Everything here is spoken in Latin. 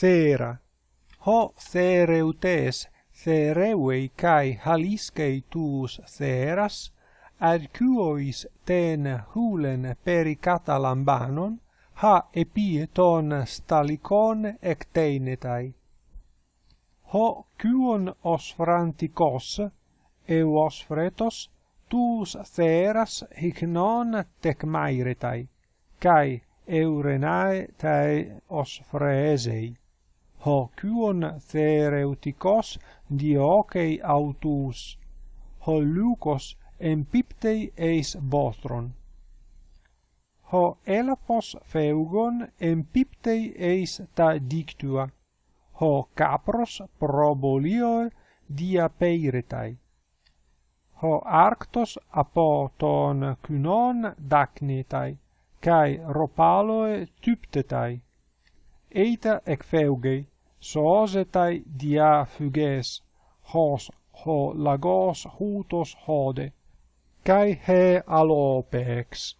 Thera. Ho Thereutes, Therevei kai Haliscei tuus Theras, ad quois ten hulen pericata lambanon, ha epie ton stalicon ecteinetai. Ho cuon os franticos, eos fretos, tuus theras hic non tecmairetai, cae eurenae tae os freesei hocyun thereuticos diocei autus. Ho lucos empiptei eis botron ho elaphos feugon empiptei eis ta dictua. Ho capros probolio diapeiretai ho arctos apo ton kynon dacnetai kai ropaloe typtetai eita ec feugei soosetai dia fuges, hos ho lagos hutos hode, kai he alopex.